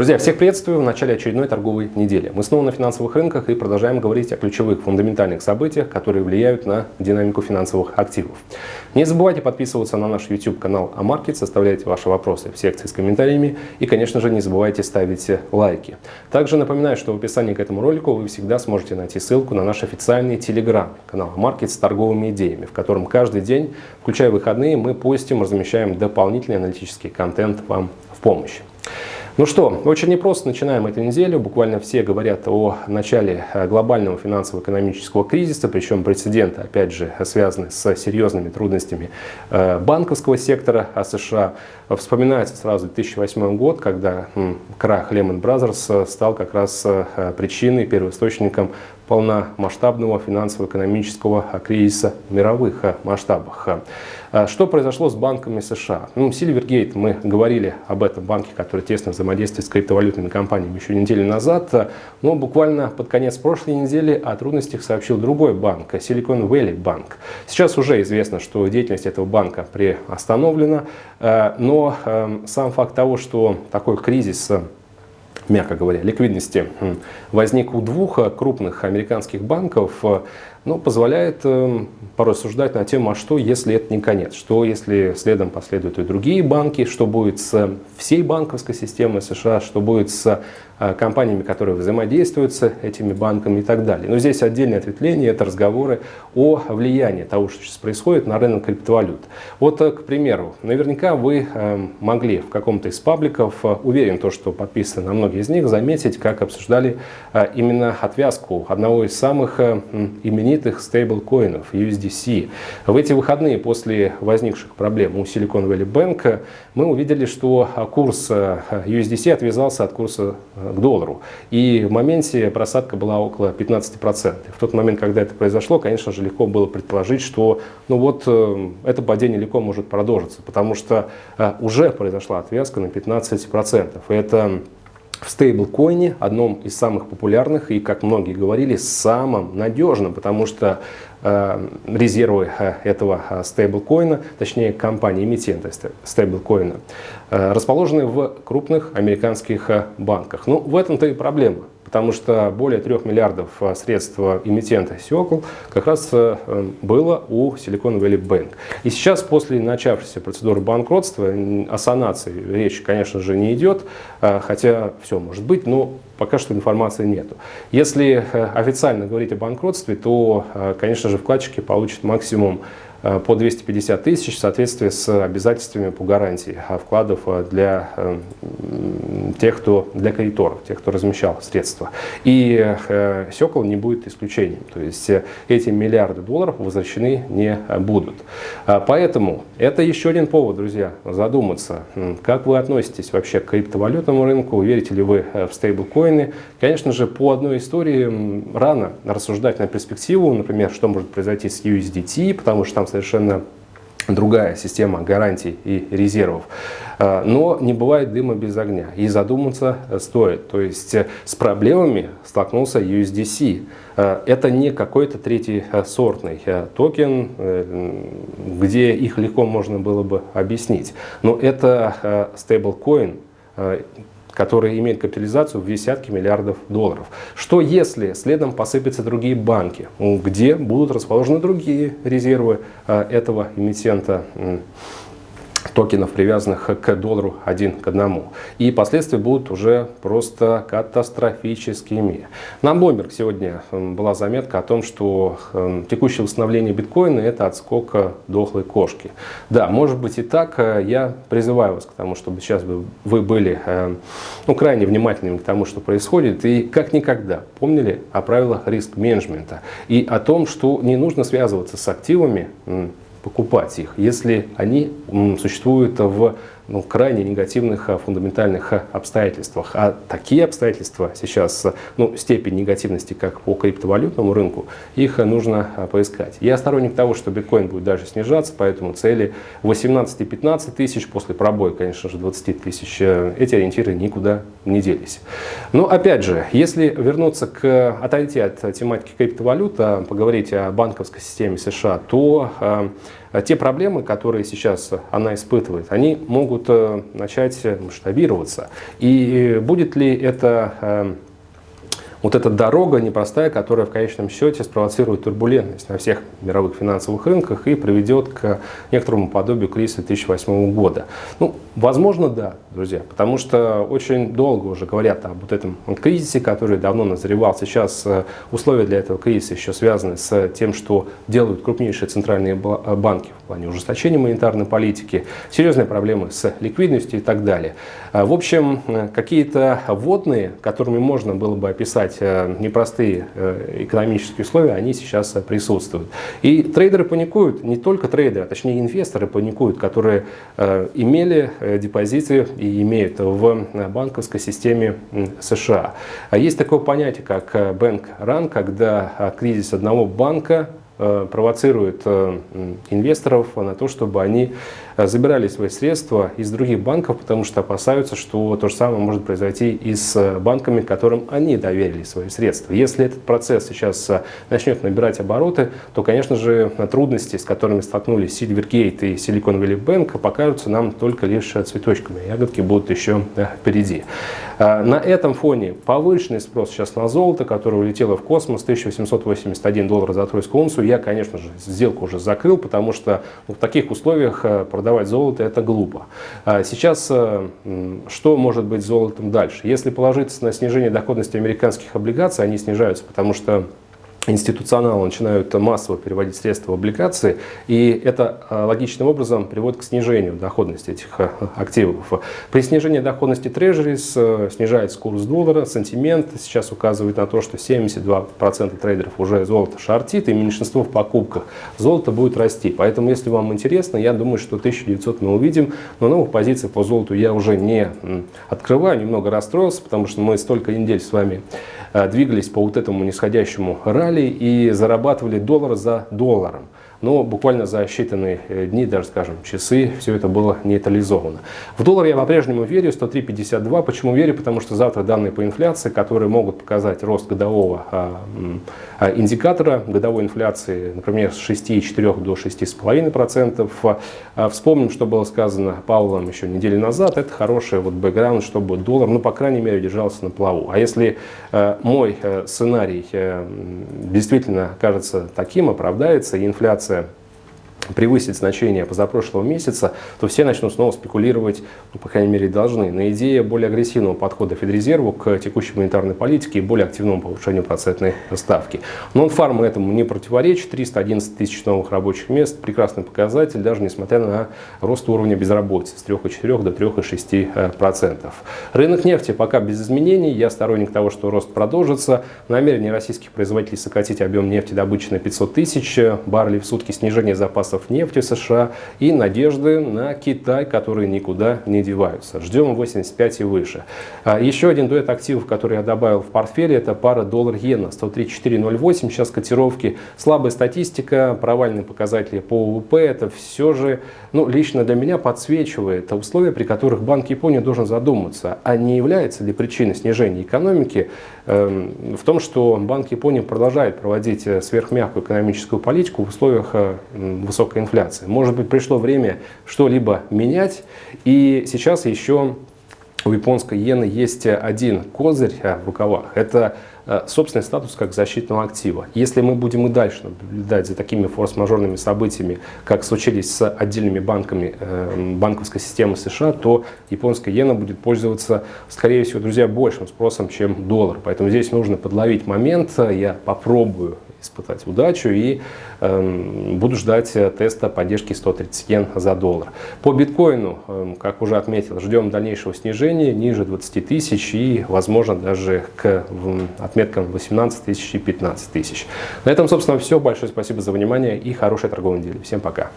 Друзья, всех приветствую в начале очередной торговой недели. Мы снова на финансовых рынках и продолжаем говорить о ключевых фундаментальных событиях, которые влияют на динамику финансовых активов. Не забывайте подписываться на наш YouTube-канал Амаркет, составляйте ваши вопросы в секции с комментариями и, конечно же, не забывайте ставить лайки. Также напоминаю, что в описании к этому ролику вы всегда сможете найти ссылку на наш официальный Telegram-канал Амаркет с торговыми идеями, в котором каждый день, включая выходные, мы постим, размещаем дополнительный аналитический контент вам в помощь. Ну что, очень непросто начинаем эту неделю. Буквально все говорят о начале э, глобального финансово-экономического кризиса, причем прецеденты, опять же, связаны с серьезными трудностями э, банковского сектора США. Вспоминается сразу 2008 год, когда крах Lehman Brothers стал как раз э, причиной, первоисточником полномасштабного финансово-экономического кризиса в мировых масштабах. Что произошло с банками США? Ну, Silvergate, мы говорили об этом банке, который тесно взаимодействует с криптовалютными компаниями еще неделю назад, но буквально под конец прошлой недели о трудностях сообщил другой банк, Silicon Valley Bank. Сейчас уже известно, что деятельность этого банка приостановлена, э, но эм, сам факт того, что такой кризис мягко говоря, ликвидности возник у двух э, крупных американских банков, ну, позволяет э, порассуждать на тему, а что если это не конец, что если следом последуют и другие банки, что будет с всей банковской системой США, что будет с Э, компаниями, которые взаимодействуют с этими банками и так далее. Но здесь отдельное ответвление, это разговоры о влиянии того, что сейчас происходит на рынок криптовалют. Вот, э, к примеру, наверняка вы э, могли в каком-то из пабликов, уверен, то, что подписаны на многие из них, заметить, как обсуждали именно отвязку одного из самых именитых стейблкоинов USDC. В эти выходные после возникших проблем у Silicon Valley Bank мы увидели, что курс USDC отвязался от курса к доллару. И в моменте просадка была около 15%. В тот момент, когда это произошло, конечно же, легко было предположить, что ну вот, э, это падение легко может продолжиться, потому что э, уже произошла отвязка на 15%. И это в стейблкоине, одном из самых популярных и, как многие говорили, самым надежным, потому что э, резервы э, этого э, стейблкоина, точнее компании эмитента стейблкоина, э, расположены в крупных американских э, банках. Ну, в этом-то и проблема потому что более 3 миллиардов а, средств эмитента Сиокл как раз э, было у Silicon Valley Bank. И сейчас, после начавшейся процедуры банкротства, о санации речь, конечно же, не идет, а, хотя все может быть, но пока что информации нету. Если э, официально говорить о банкротстве, то, конечно же, вкладчики получат максимум по 250 тысяч в соответствии с обязательствами по гарантии вкладов э, для э, тех, кто для кредиторов, тех, кто размещал средства. И Секол не будет исключением. То есть эти миллиарды долларов возвращены не будут. Поэтому это еще один повод, друзья, задуматься, как вы относитесь вообще к криптовалютному рынку, верите ли вы в стейблкоины. Конечно же, по одной истории рано рассуждать на перспективу, например, что может произойти с USDT, потому что там совершенно другая система гарантий и резервов. А, но не бывает дыма без огня. И задуматься стоит. То есть э, с проблемами столкнулся USDC. А, это не какой-то третий э, сортный э, токен, где их легко можно было бы объяснить. Но это стейблкоин, которые имеют капитализацию в десятки миллиардов долларов. Что если следом посыпятся другие банки, где будут расположены другие резервы а, этого эмитента? Токенов, привязанных к доллару один к одному. И последствия будут уже просто катастрофическими. На Bloomberg сегодня была заметка о том, что текущее восстановление биткоина – это отскок дохлой кошки. Да, может быть и так. Э, я призываю вас к тому, чтобы сейчас вы были э, ну, крайне внимательными к тому, что происходит. И как никогда помнили о правилах риск-менеджмента и о том, что не нужно связываться с активами, покупать их, если они существуют в ну, крайне негативных а, фундаментальных а, обстоятельствах. А такие обстоятельства сейчас, ну, степень негативности, как по криптовалютному рынку, их нужно а, поискать. Я сторонник того, что биткоин будет дальше снижаться, поэтому цели 18-15 тысяч, после пробоя, конечно же, 20 тысяч, э, эти ориентиры никуда не делись. Но опять же, если вернуться к, отойти от тематики криптовалют, поговорить о банковской системе США, то те проблемы, которые сейчас она испытывает, они могут начать масштабироваться. И будет ли это вот эта дорога непростая, которая в конечном счете спровоцирует турбулентность на всех мировых финансовых рынках и приведет к некоторому подобию кризиса 2008 года. Ну, возможно, да, друзья, потому что очень долго уже говорят об вот этом кризисе, который давно назревал. Сейчас э, условия для этого кризиса еще связаны с тем, что делают крупнейшие центральные э, банки в плане ужесточения монетарной политики, серьезные проблемы с ликвидностью и так далее. Э, в общем, какие-то водные, которыми можно было бы описать признать э, непростые э, экономические условия, они сейчас э, присутствуют. И трейдеры паникуют, не только трейдеры, а точнее инвесторы паникуют, которые имели депозиты и имеют в банковской системе США. А есть такое понятие, как bank run, когда кризис одного банка провоцирует инвесторов на то, чтобы они Э, забирали свои средства из других банков, потому что опасаются, что то же самое может произойти и с э, банками, которым они доверили свои средства. Если этот процесс сейчас э, начнет набирать обороты, то, конечно же, трудности, с которыми столкнулись Silvergate и Silicon Valley Bank, покажутся нам только лишь цветочками. Ягодки будут еще впереди. На этом фоне повышенный спрос сейчас на золото, которое улетело в космос, 1881 доллар за тройскую унцию. Я, конечно же, сделку уже закрыл, потому что в таких условиях продавать золото это глупо. А сейчас э, что может быть золотом дальше? Если положиться на снижение доходности американских облигаций, они снижаются, потому что институционалы начинают массово переводить средства в облигации, и это а, логичным образом приводит к снижению доходности этих а, активов. При снижении доходности трежерис э, снижается курс доллара, сантимент сейчас указывает на то, что 72% трейдеров уже золото шортит, и меньшинство в покупках золото будет расти. Поэтому, если вам интересно, я думаю, что 1900 мы увидим, но новых позиций по золоту я уже не открываю, немного расстроился, потому что мы столько недель с вами двигались по вот этому нисходящему ралли и зарабатывали доллар за долларом но буквально за считанные э, дни, даже скажем часы, все это было нейтрализовано. В доллар я по-прежнему верю, 103.52. Почему верю? Потому что завтра данные по инфляции, которые могут показать рост годового а, а, индикатора годовой инфляции, например, с 6,4 до 6,5%. А, вспомним, что было сказано Павлом еще неделю назад. Это хороший вот бэкграунд, чтобы доллар, ну, по крайней мере, держался на плаву. А если э, мой э, сценарий действительно кажется таким, оправдается, и инфляция информация превысит значение позапрошлого месяца, то все начнут снова спекулировать, ну, по крайней мере, должны, на идее более агрессивного подхода Федрезерву к текущей монетарной политике и более активному повышению процентной ставки. Нон-фарм этому не противоречит. 311 тысяч новых рабочих мест – прекрасный показатель, даже несмотря на рост уровня безработицы с 3,4 до 3,6%. Рынок нефти пока без изменений. Я сторонник того, что рост продолжится. Намерение российских производителей сократить объем нефти добычи на 500 тысяч баррелей в сутки, снижение запасов запасов нефти США и надежды на Китай, которые никуда не деваются. Ждем 85 и выше. А еще один дуэт активов, который я добавил в портфеле, это пара доллар-иена 134.08. Сейчас котировки, слабая статистика, провальные показатели по УВП. Это все же, ну, лично для меня подсвечивает условия, при которых Банк Японии должен задуматься, а не является ли причиной снижения экономики э, в том, что Банк Японии продолжает проводить э, сверхмягкую экономическую политику в условиях э, высокой высокой инфляции. Может быть, пришло время что-либо менять. И сейчас еще у японской иены есть один козырь э, в рукавах. Это э, собственный статус как защитного актива. Если мы будем и дальше наблюдать за такими форс-мажорными событиями, как случились с отдельными банками э, банковской системы США, то японская иена будет пользоваться, скорее всего, друзья, большим спросом, чем доллар. Поэтому здесь нужно подловить момент. Я попробую испытать удачу и э, буду ждать э, теста поддержки 130 йен за доллар. По биткоину, э, как уже отметил, ждем дальнейшего снижения ниже 20 тысяч и возможно даже к отметкам 18 тысяч и 15 тысяч. На этом, собственно, все. Большое спасибо за внимание и хорошей торговой недели. Всем пока.